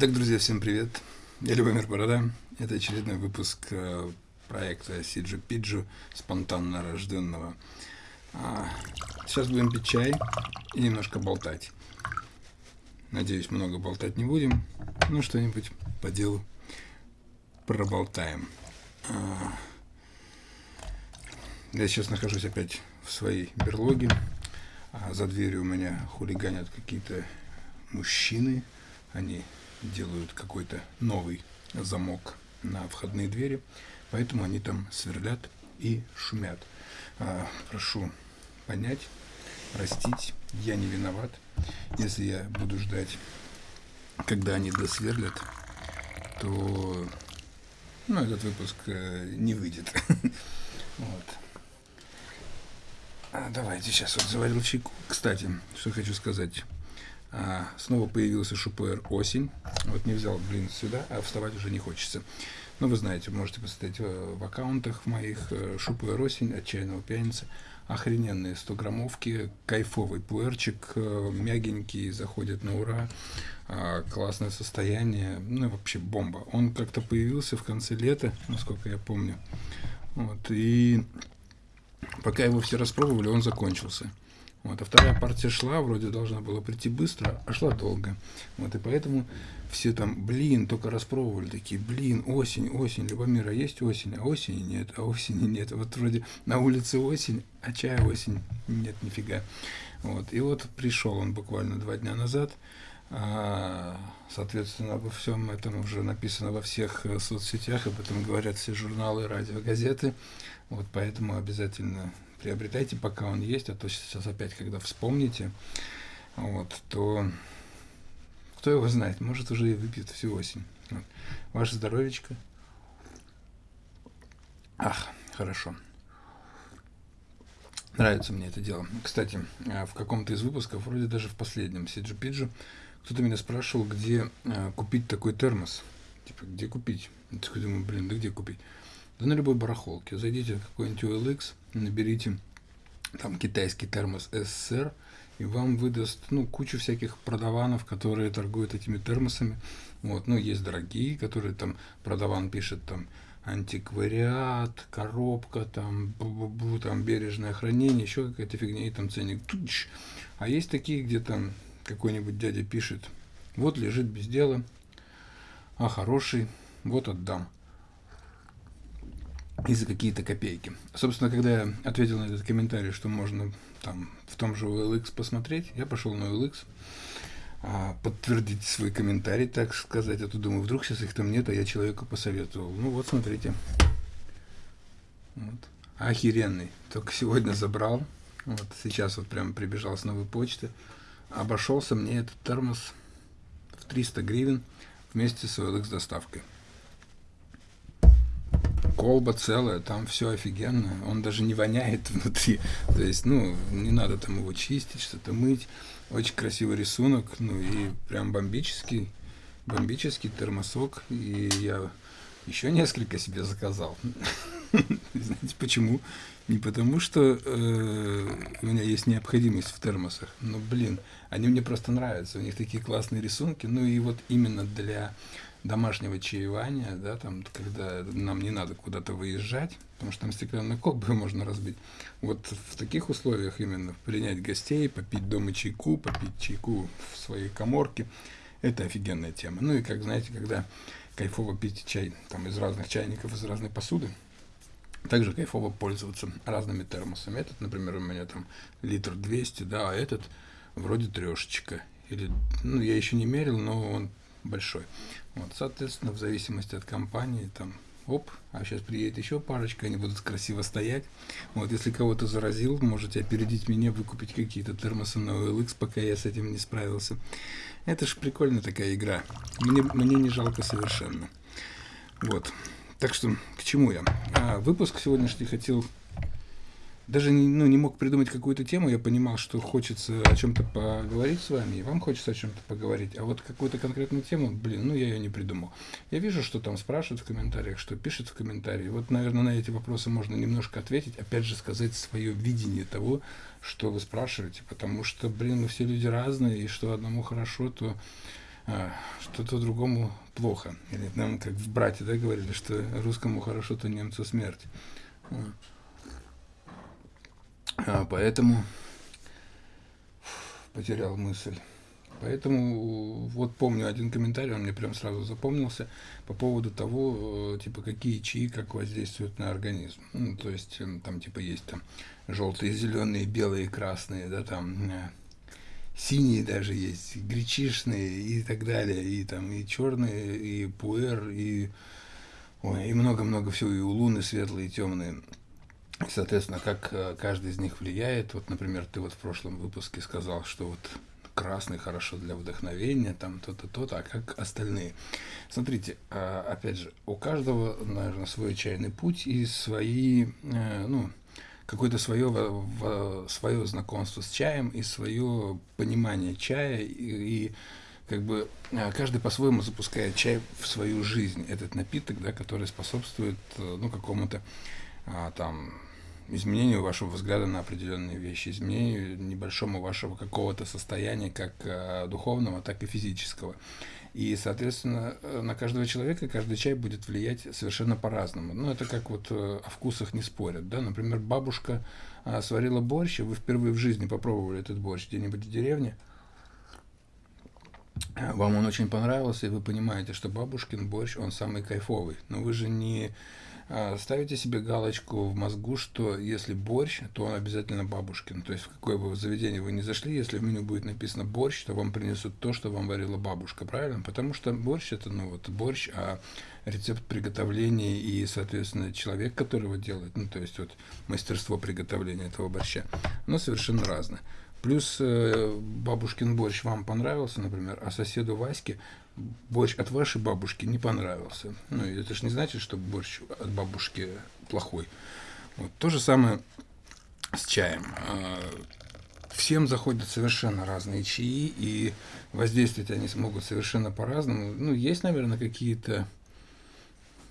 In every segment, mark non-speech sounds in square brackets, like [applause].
Так, друзья, всем привет. Я Любомир Борода. Это очередной выпуск э, проекта Сиджи Пиджу, спонтанно рожденного. А, сейчас будем пить чай и немножко болтать. Надеюсь, много болтать не будем. Ну, что-нибудь по делу проболтаем. А, я сейчас нахожусь опять в своей берлоге. А за дверью у меня хулиганят какие-то мужчины. Они делают какой-то новый замок на входные двери, поэтому они там сверлят и шумят. А, прошу понять, простить, я не виноват, если я буду ждать, когда они досверлят, то ну, этот выпуск э, не выйдет. [laughs] вот. А, давайте сейчас вот заварил чайку. Кстати, что хочу сказать. А, снова появился шупер осень. Вот не взял, блин, сюда, а вставать уже не хочется. Ну, вы знаете, можете посмотреть в, в аккаунтах в моих э, шупер осень, отчаянного пьяницы. Охрененные 100 граммовки, кайфовый пуэрчик, э, мягенький, заходит на ура, а, классное состояние, ну, вообще бомба. Он как-то появился в конце лета, насколько я помню. Вот, и пока его все распробовали, он закончился. Вот, а вторая партия шла, вроде должна была прийти быстро, а шла долго. Вот, и поэтому все там, блин, только распробовали, такие, блин, осень, осень, Любомира есть осень, а осени нет, а осени нет. Вот вроде на улице осень, а чая осень нет, нифига. Вот, и вот пришел он буквально два дня назад. А, соответственно, обо всем этом уже написано во всех э, соцсетях, об этом говорят все журналы, радио, газеты. Вот поэтому обязательно приобретайте, пока он есть, а то сейчас опять, когда вспомните, вот, то кто его знает, может уже и выпьет всю осень. Вот. Ваше здоровечко. Ах, хорошо. Нравится мне это дело. Кстати, а, в каком-то из выпусков, вроде даже в последнем Сиджи Пиджи, кто-то меня спрашивал, где а, купить такой термос. Типа, где купить? Я такой думаю, блин, да где купить? Да на любой барахолке. Зайдите в какой-нибудь OLX, наберите там китайский термос СССР, и вам выдаст ну, кучу всяких продаванов, которые торгуют этими термосами. Вот, ну, есть дорогие, которые там продаван пишет там антиквариат, коробка, там, бу -бу -бу, там бережное хранение, еще какая-то фигня, и там ценник. Туч. А есть такие, где там какой-нибудь дядя пишет, вот лежит без дела, а хороший, вот отдам и за какие-то копейки. Собственно, когда я ответил на этот комментарий, что можно там в том же OLX посмотреть, я пошел на OLX, а, подтвердить свой комментарий, так сказать. А то думаю, вдруг сейчас их там нет, а я человеку посоветовал. Ну вот, смотрите. Вот. Охеренный. Только сегодня забрал. Вот сейчас вот прям прибежал с новой почты. Обошелся мне этот термос в 300 гривен вместе с OLX доставкой колба целая, там все офигенно, он даже не воняет [laughs] внутри, то есть, ну, не надо там его чистить, что-то мыть, очень красивый рисунок, ну и прям бомбический, бомбический термосок, и я еще несколько себе заказал. [laughs] Знаете почему? Не потому, что э, у меня есть необходимость в термосах, но, блин, они мне просто нравятся, у них такие классные рисунки, ну и вот именно для домашнего чаевания, да, там, когда нам не надо куда-то выезжать, потому что там стеклянный колбы [laughs] можно разбить. Вот в таких условиях именно принять гостей, попить дома чайку, попить чайку в своей коморке, это офигенная тема. Ну и, как знаете, когда кайфово пить чай там из разных чайников, из разной посуды, также кайфово пользоваться разными термосами. Этот, например, у меня там литр 200, да, а этот вроде трешечка. Или, ну, я еще не мерил, но он большой. Вот, соответственно, в зависимости от компании, там, оп, а сейчас приедет еще парочка, они будут красиво стоять. Вот, если кого-то заразил, можете опередить меня, выкупить какие-то термосы на OLX, пока я с этим не справился. Это ж прикольная такая игра. Мне, мне не жалко совершенно. Вот. Так что, к чему я? А, выпуск сегодняшний хотел даже не, ну, не мог придумать какую-то тему, я понимал, что хочется о чем-то поговорить с вами, и вам хочется о чем-то поговорить, а вот какую-то конкретную тему, блин, ну я ее не придумал. Я вижу, что там спрашивают в комментариях, что пишут в комментарии. Вот, наверное, на эти вопросы можно немножко ответить, опять же сказать свое видение того, что вы спрашиваете, потому что, блин, мы все люди разные, и что одному хорошо, то а, что-то другому плохо. Или нам, как в брате, да, говорили, что русскому хорошо, то немцу смерть. А, поэтому потерял мысль. Поэтому вот помню один комментарий, он мне прям сразу запомнился по поводу того, э, типа, какие чаи как воздействуют на организм. Ну, то есть там типа есть там желтые, зеленые, белые, красные, да, там э, синие даже есть, гречишные и так далее, и там и черные, и пуэр, и ой, и много-много всего, и у луны светлые, темные. Соответственно, как э, каждый из них влияет. Вот, например, ты вот в прошлом выпуске сказал, что вот красный хорошо для вдохновения, там то-то, то-то, а как остальные. Смотрите, а, опять же, у каждого, наверное, свой чайный путь и свои, э, ну, какое-то свое, свое знакомство с чаем и свое понимание чая и, как бы э, каждый по-своему запускает чай в свою жизнь, этот напиток, да, который способствует ну, какому-то а, там изменению вашего взгляда на определенные вещи, изменению небольшому вашего какого-то состояния, как э, духовного, так и физического. И, соответственно, э, на каждого человека каждый чай будет влиять совершенно по-разному. Ну, это как вот э, о вкусах не спорят. Да? Например, бабушка сварила борщ, и вы впервые в жизни попробовали этот борщ где-нибудь в деревне, вам он очень понравился, и вы понимаете, что бабушкин борщ, он самый кайфовый. Но вы же не ставите себе галочку в мозгу, что если борщ, то он обязательно бабушкин. То есть в какое бы заведение вы ни зашли, если в меню будет написано борщ, то вам принесут то, что вам варила бабушка, правильно? Потому что борщ это, ну вот борщ, а рецепт приготовления и, соответственно, человек, который его делает, ну то есть вот мастерство приготовления этого борща, оно совершенно разное. Плюс э, бабушкин борщ вам понравился, например, а соседу Ваське борщ от вашей бабушки не понравился. Ну, это же не значит, что борщ от бабушки плохой. Вот. То же самое с чаем. А, всем заходят совершенно разные чаи, и воздействовать они смогут совершенно по-разному. Ну, есть, наверное, какие-то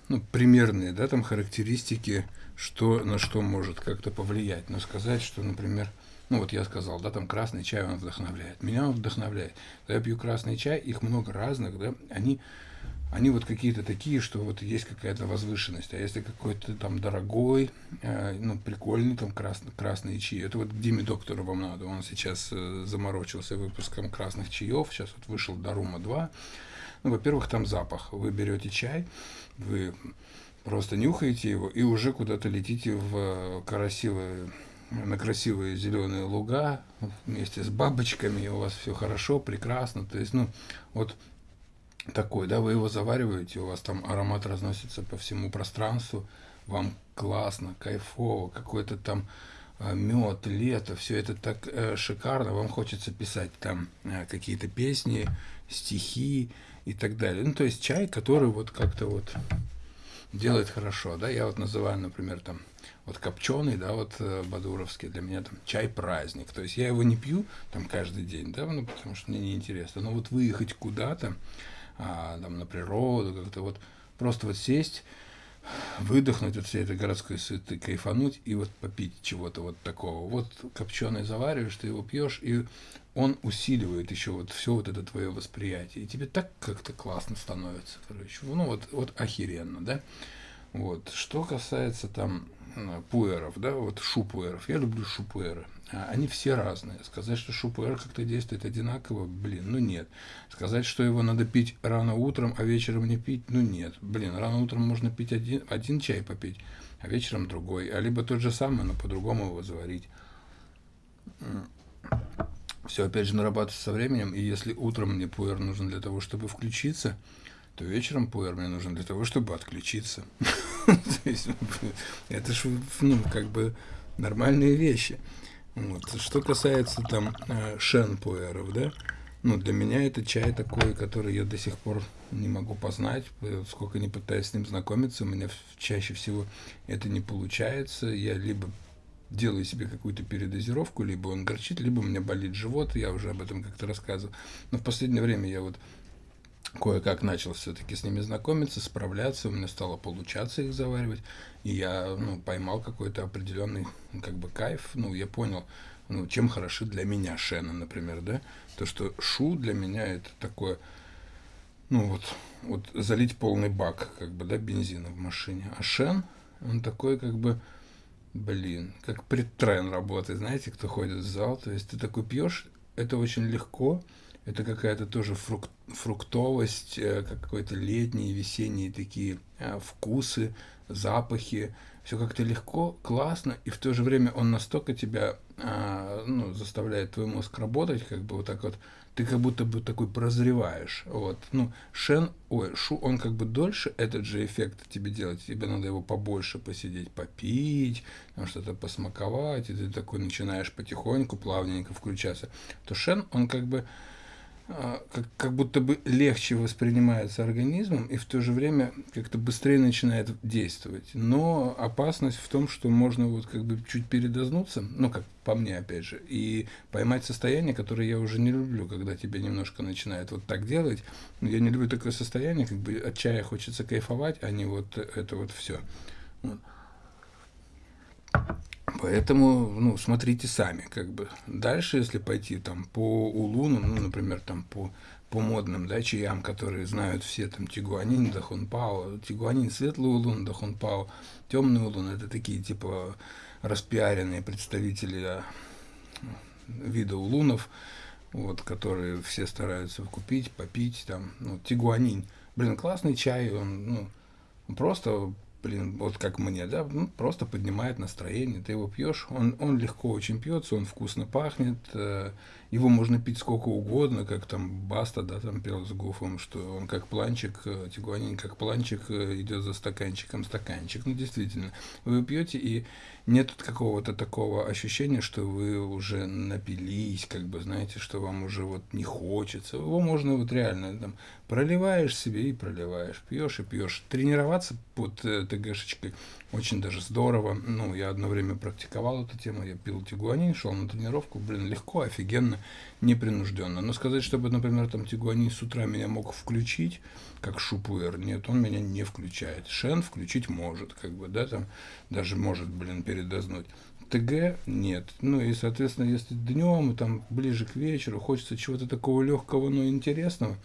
ну, примерные, да, там характеристики, что на что может как-то повлиять. Но сказать, что, например, ну вот я сказал, да, там красный чай, он вдохновляет. Меня он вдохновляет. Когда я пью красный чай, их много разных, да, они, они вот какие-то такие, что вот есть какая-то возвышенность. А если какой-то там дорогой, э, ну, прикольный там красный, красный чай, это вот Диме Доктору вам надо. Он сейчас э, заморочился выпуском красных чаев, сейчас вот вышел Дарума 2. Ну, во-первых, там запах. Вы берете чай, вы просто нюхаете его и уже куда-то летите в красивое на красивые зеленые луга вместе с бабочками, и у вас все хорошо, прекрасно. То есть, ну, вот такой, да, вы его завариваете, у вас там аромат разносится по всему пространству, вам классно, кайфово, какой-то там э, мед, лето, все это так э, шикарно, вам хочется писать там э, какие-то песни, стихи и так далее. Ну, то есть чай, который вот как-то вот делает хорошо, да, я вот называю, например, там вот копченый, да, вот э, бадуровский, для меня там чай-праздник. То есть я его не пью там каждый день, да, ну, потому что мне неинтересно. Но вот выехать куда-то, а, там, на природу, как-то вот просто вот сесть, выдохнуть от всей этой городской суеты, кайфануть и вот попить чего-то вот такого. Вот копченый завариваешь, ты его пьешь, и он усиливает еще вот все вот это твое восприятие. И тебе так как-то классно становится, короче. Ну вот, вот охеренно, да. Вот. Что касается там пуэров, да, вот шупуэров. Я люблю шупуэры. А, они все разные. Сказать, что шупуэр как-то действует одинаково, блин, ну нет. Сказать, что его надо пить рано утром, а вечером не пить, ну нет. Блин, рано утром можно пить один, один чай попить, а вечером другой. А либо тот же самый, но по-другому его заварить. Все, опять же, нарабатывается со временем. И если утром мне пуэр нужен для того, чтобы включиться, то вечером пуэр мне нужен для того, чтобы отключиться. [laughs] [laughs] Это же, ну, как бы нормальные вещи. Вот. Что касается там э, шен-пуэров, да, ну, для меня это чай такой, который я до сих пор не могу познать, сколько не пытаюсь с ним знакомиться, у меня чаще всего это не получается, я либо делаю себе какую-то передозировку, либо он горчит, либо у меня болит живот, я уже об этом как-то рассказывал. Но в последнее время я вот кое-как начал все-таки с ними знакомиться, справляться, у меня стало получаться их заваривать, и я ну, поймал какой-то определенный как бы кайф, ну, я понял, ну, чем хороши для меня шены, например, да, то, что шу для меня это такое ну вот, вот залить полный бак, как бы, да, бензина в машине. А Шен, он такой, как бы, блин, как предтрен работает, знаете, кто ходит в зал, то есть ты такой пьешь, это очень легко, это какая-то тоже фрук, фруктовость, э, какой-то летние, весенние такие э, вкусы, запахи, все как-то легко, классно, и в то же время он настолько тебя а, ну, заставляет твой мозг работать, как бы вот так вот, ты как будто бы такой прозреваешь. Вот. Ну, Шен, ой, Шу, он как бы дольше этот же эффект тебе делать. Тебе надо его побольше посидеть, попить, там что-то посмаковать, и ты такой начинаешь потихоньку, плавненько включаться. То Шен, он как бы как, как будто бы легче воспринимается организмом и в то же время как-то быстрее начинает действовать. Но опасность в том, что можно вот как бы чуть передознуться, ну как по мне опять же, и поймать состояние, которое я уже не люблю, когда тебе немножко начинает вот так делать. Я не люблю такое состояние, как бы от чая хочется кайфовать, а не вот это вот все. Вот. Поэтому, ну, смотрите сами, как бы. Дальше, если пойти там по улуну, ну, например, там по, по модным, да, чаям, которые знают все, там, Тигуанин, Дахунпао, Тигуанин, светлый улун, Дахунпао, темный улун, это такие, типа, распиаренные представители а, вида улунов, вот, которые все стараются купить, попить, там, ну, Тигуанин. Блин, классный чай, он, ну, просто блин, вот как мне, да, ну, просто поднимает настроение, ты его пьешь, он, он легко очень пьется, он вкусно пахнет, э, его можно пить сколько угодно, как там Баста, да, там пел с Гуфом, что он как планчик, э, Тигуанин как планчик э, идет за стаканчиком стаканчик, ну, действительно, вы пьете, и нет какого-то такого ощущения, что вы уже напились, как бы, знаете, что вам уже вот не хочется, его можно вот реально там проливаешь себе и проливаешь, пьешь и пьешь. Тренироваться под ТГшечкой очень даже здорово. Ну, я одно время практиковал эту тему, я пил тигуанин, шел на тренировку, блин, легко, офигенно, непринужденно. Но сказать, чтобы, например, там тигуанин с утра меня мог включить, как шупуэр, нет, он меня не включает. Шен включить может, как бы, да, там даже может, блин, передознуть. ТГ нет. Ну и, соответственно, если днем, там, ближе к вечеру, хочется чего-то такого легкого, но интересного,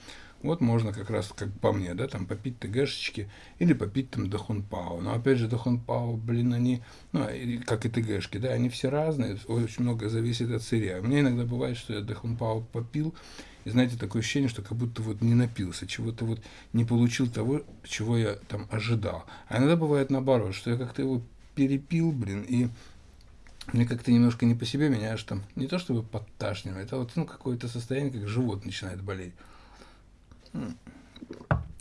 вот можно как раз, как по мне, да, там попить ТГшечки или попить там Дахунпао. Но опять же, Дахунпао, блин, они, ну, как и ТГшки, да, они все разные, очень много зависит от сырья. Мне иногда бывает, что я Дахунпао попил, и знаете, такое ощущение, что как будто вот не напился, чего-то вот не получил того, чего я там ожидал. А иногда бывает наоборот, что я как-то его перепил, блин, и мне как-то немножко не по себе, меня аж там не то чтобы подташнивает, а вот ну, какое-то состояние, как живот начинает болеть.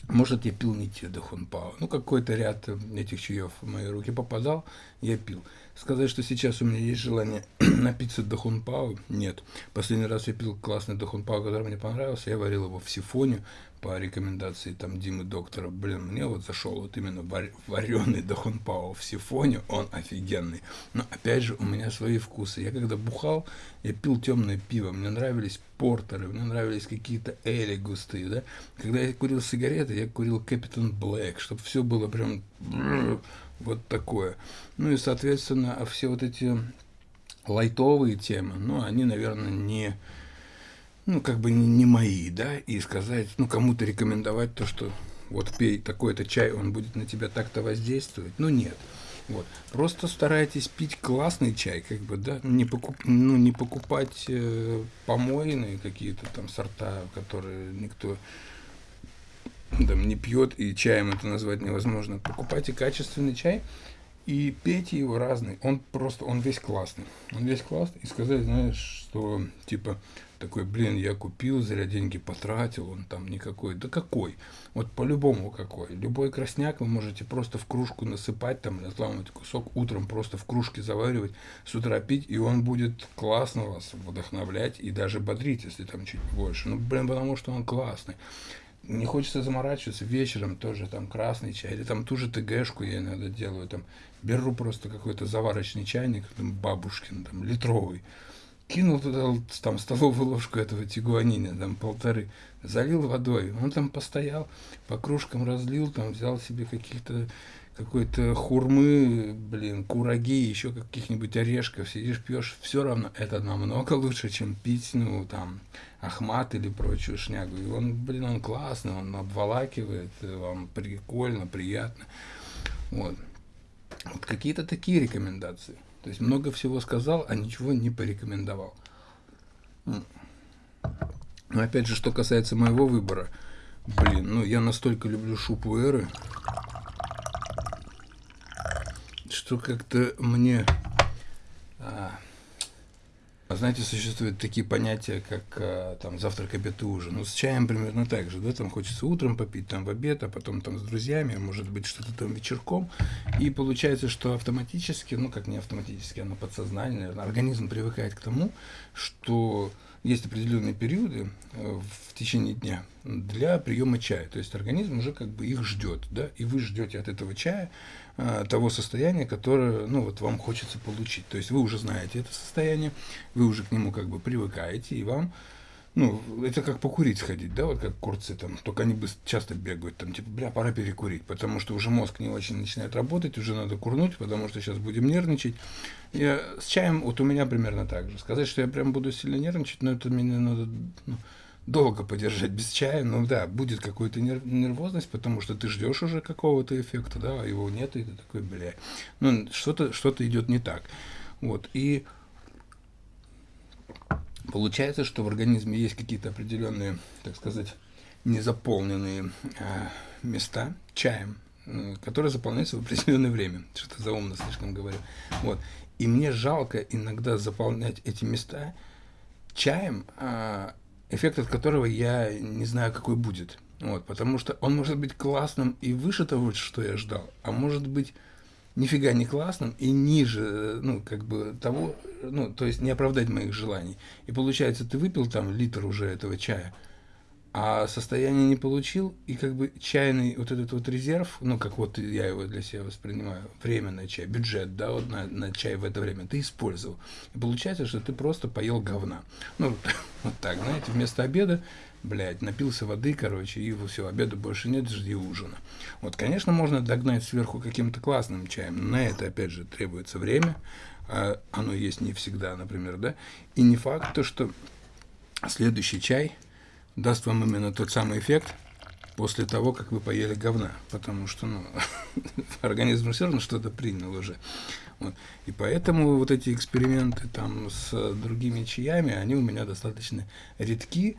Может, я пил не те Дахунпао. Ну, какой-то ряд этих чаев в мои руки попадал, я пил. Сказать, что сейчас у меня есть желание [clears throat] напиться Дахунпао, нет. Последний раз я пил классный Дахунпао, который мне понравился, я варил его в сифоне, по рекомендации там Димы Доктора, блин, мне вот зашел вот именно вареный Дахунпао в сифоне, он офигенный. Но опять же, у меня свои вкусы. Я когда бухал, я пил темное пиво, мне нравились портеры, мне нравились какие-то эли густые, да. Когда я курил сигареты, я курил Капитан Блэк, чтобы все было прям вот такое. Ну и, соответственно, все вот эти лайтовые темы, ну, они, наверное, не ну, как бы не, не мои, да, и сказать, ну, кому-то рекомендовать то, что вот пей такой-то чай, он будет на тебя так-то воздействовать. Ну, нет. Вот. Просто старайтесь пить классный чай, как бы, да, не, покуп, ну, не покупать э, помойные какие-то там сорта, которые никто там, не пьет, и чаем это назвать невозможно. Покупайте качественный чай и пейте его разный. Он просто, он весь классный. Он весь классный. И сказать, знаешь, что, типа, такой, блин, я купил, зря деньги потратил, он там никакой. Да какой? Вот по-любому какой. Любой красняк вы можете просто в кружку насыпать, там, разламывать кусок, утром просто в кружке заваривать, с утра пить, и он будет классно вас вдохновлять и даже бодрить, если там чуть больше. Ну, блин, потому что он классный. Не хочется заморачиваться, вечером тоже там красный чай, или там ту же ТГшку я иногда делаю, там беру просто какой-то заварочный чайник, там бабушкин, там литровый, кинул туда там столовую ложку этого тигуанина, там полторы, залил водой, он там постоял, по кружкам разлил, там взял себе каких-то какой-то хурмы, блин, кураги, еще каких-нибудь орешков, сидишь, пьешь, все равно это намного лучше, чем пить, ну, там, ахмат или прочую шнягу. И он, блин, он классный, он обволакивает, вам прикольно, приятно. Вот. вот какие-то такие рекомендации. То есть много всего сказал, а ничего не порекомендовал. Но опять же, что касается моего выбора, блин, ну я настолько люблю шупуэры, что как-то мне... А, знаете, существуют такие понятия, как а, там завтрак, обед и ужин. Ну, с чаем примерно так же, да, там хочется утром попить, там в обед, а потом там с друзьями, а может быть что-то там вечерком. И получается, что автоматически, ну как не автоматически, оно подсознательно, организм привыкает к тому, что есть определенные периоды э, в течение дня для приема чая. То есть организм уже как бы их ждет, да, и вы ждете от этого чая а, того состояния, которое, ну, вот вам хочется получить. То есть вы уже знаете это состояние, вы уже к нему как бы привыкаете, и вам ну, это как покурить сходить, да, вот как курцы там, только они бы часто бегают, там, типа, бля, пора перекурить, потому что уже мозг не очень начинает работать, уже надо курнуть, потому что сейчас будем нервничать. Я с чаем, вот у меня примерно так же. Сказать, что я прям буду сильно нервничать, но это мне надо ну, долго подержать без чая, ну да, будет какая-то нервозность, потому что ты ждешь уже какого-то эффекта, да, а его нет, и ты такой, бля, ну, что-то что идет не так. Вот, и Получается, что в организме есть какие-то определенные, так сказать, незаполненные э, места чаем, которые заполняются в определенное время. [laughs] Что-то заумно слишком говорю. Вот. И мне жалко иногда заполнять эти места чаем, э, эффект от которого я не знаю, какой будет. Вот, потому что он может быть классным и выше того, что я ждал, а может быть нифига не классным и ниже, ну, как бы того, ну, то есть не оправдать моих желаний. И получается, ты выпил там литр уже этого чая, а состояние не получил, и как бы чайный вот этот вот резерв, ну, как вот я его для себя воспринимаю, временный чай, бюджет, да, вот на, на чай в это время, ты использовал. И получается, что ты просто поел говна. Ну, [laughs] вот так, знаете, вместо обеда блядь, напился воды, короче, и все, обеда больше нет, жди ужина. Вот, конечно, можно догнать сверху каким-то классным чаем, но на это, опять же, требуется время, а оно есть не всегда, например, да, и не факт то, что следующий чай даст вам именно тот самый эффект после того, как вы поели говна, потому что, ну, [laughs] организм все равно что-то принял уже. Вот. И поэтому вот эти эксперименты там с другими чаями, они у меня достаточно редки,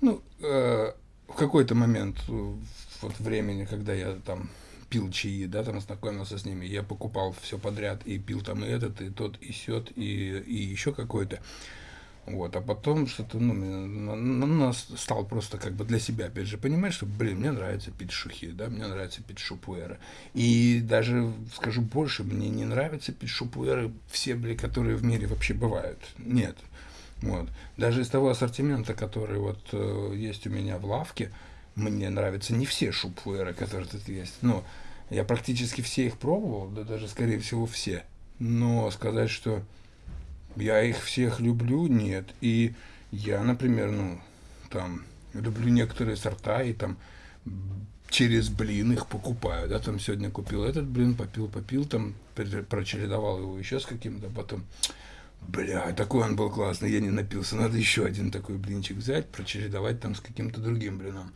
ну, э, в какой-то момент вот времени, когда я там пил чаи, да, там знакомился с ними, я покупал все подряд и пил там и этот, и тот, и сет, и, и еще какой-то. Вот, а потом что-то, ну, на, на, на, стал просто как бы для себя, опять же, понимать, что, блин, мне нравится пить шухи, да, мне нравится пить шупуэры. И даже, скажу больше, мне не нравится пить шупуэры все, блин, которые в мире вообще бывают. Нет. Вот. Даже из того ассортимента, который вот э, есть у меня в лавке, мне нравятся не все шупфуэры, которые тут есть. Но я практически все их пробовал, да даже, скорее всего, все. Но сказать, что я их всех люблю, нет. И я, например, ну, там, люблю некоторые сорта, и там через блин их покупаю, да, там сегодня купил этот блин, попил, попил, там, прочередовал его еще с каким-то, потом Бля, такой он был классный, я не напился. Надо еще один такой блинчик взять, прочередовать там с каким-то другим блином.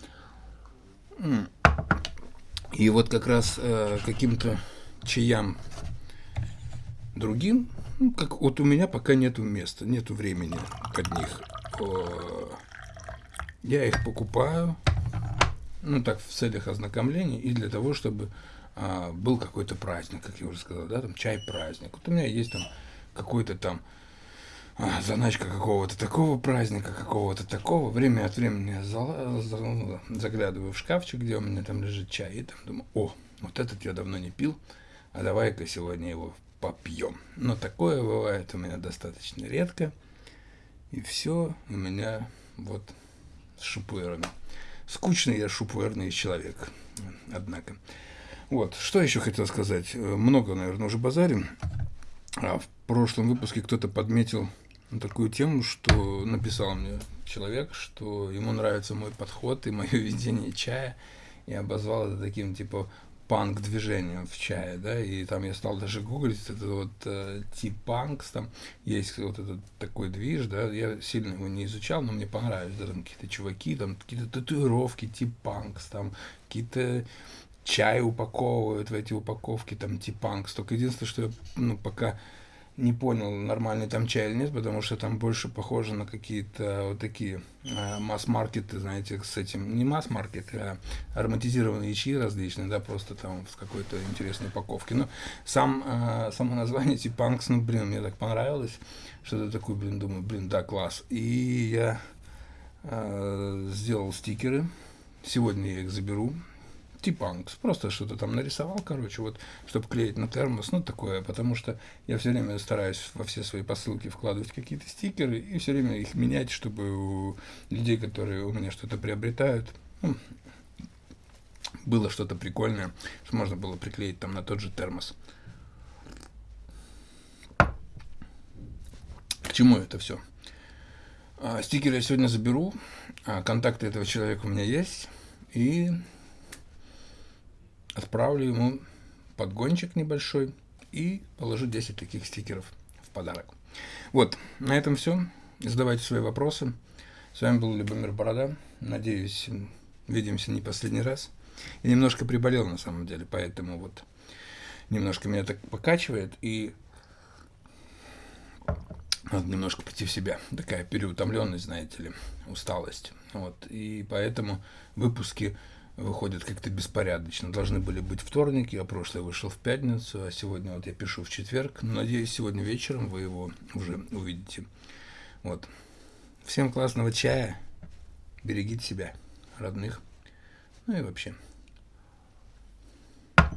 И вот как раз э, каким-то чаям другим, ну, как вот у меня пока нету места, нету времени под них. Я их покупаю, ну так, в целях ознакомления и для того, чтобы а, был какой-то праздник, как я уже сказал, да, там чай-праздник. Вот у меня есть там какой-то там а, заначка какого-то такого праздника, какого-то такого. Время от времени я ну, заглядываю в шкафчик, где у меня там лежит чай, и там думаю, о, вот этот я давно не пил, а давай-ка сегодня его попьем. Но такое бывает у меня достаточно редко. И все у меня вот с шупуэрами. Скучный я шупуэрный человек, однако. Вот, что еще хотел сказать? Много, наверное, уже базарим. А в прошлом выпуске кто-то подметил такую тему, что написал мне человек, что ему нравится мой подход и мое [laughs] видение чая, и обозвал это таким, типа, панк-движение в чае, да, и там я стал даже гуглить это вот э, тип панкс, там есть вот этот такой движ, да, я сильно его не изучал, но мне понравилось, да, там какие-то чуваки, там какие-то татуировки тип панкс, там какие-то чай упаковывают в эти упаковки, там тип панкс, только единственное, что я, ну, пока не понял, нормальный там чай или нет, потому что там больше похоже на какие-то вот такие э, масс-маркеты, знаете, с этим, не масс-маркеты, а ароматизированные чаи различные, да, просто там в какой-то интересной упаковке. Но сам, э, само название Типанкс, ну, блин, мне так понравилось, что-то такое, блин, думаю, блин, да, класс. И я э, сделал стикеры, сегодня я их заберу, Типанкс. Просто что-то там нарисовал, короче, вот, чтобы клеить на термос, ну, такое, потому что я все время стараюсь во все свои посылки вкладывать какие-то стикеры и все время их менять, чтобы у людей, которые у меня что-то приобретают, ну, было что-то прикольное, что можно было приклеить там на тот же термос. К чему это все? А, стикеры я сегодня заберу, а, контакты этого человека у меня есть, и отправлю ему подгончик небольшой и положу 10 таких стикеров в подарок. Вот, на этом все. Задавайте свои вопросы. С вами был Любомир Борода. Надеюсь, увидимся не последний раз. Я немножко приболел на самом деле, поэтому вот немножко меня так покачивает и надо немножко прийти в себя. Такая переутомленность, знаете ли, усталость. Вот. И поэтому выпуски выходят как-то беспорядочно. Должны были быть вторники, а прошлый вышел в пятницу, а сегодня вот я пишу в четверг. Надеюсь, сегодня вечером вы его уже увидите. Вот. Всем классного чая. Берегите себя, родных. Ну и вообще.